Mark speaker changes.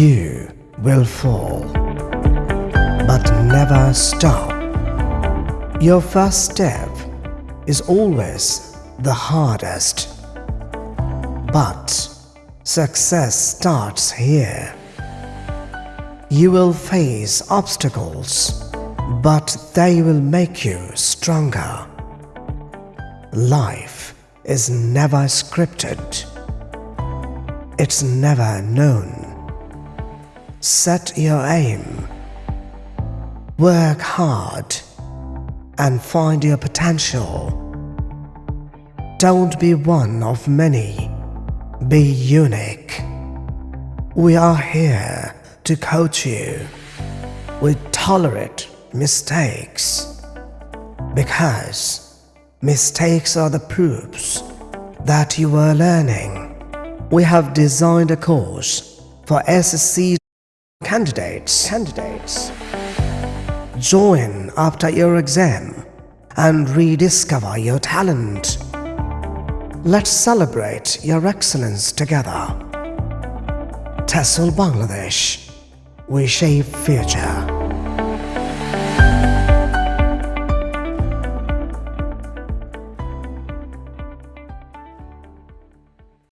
Speaker 1: You will fall, but never stop. Your first step is always the hardest. But success starts here. You will face obstacles, but they will make you stronger. Life is never scripted. It's never known. Set your aim. Work hard and find your potential. Don't be one of many. Be unique. We are here to coach you. We tolerate mistakes because mistakes are the proofs that you are learning. We have designed a course for SSC candidates. Candidates. Join after your exam and rediscover your talent. Let's celebrate your excellence together. TESOL Bangladesh. We shape future.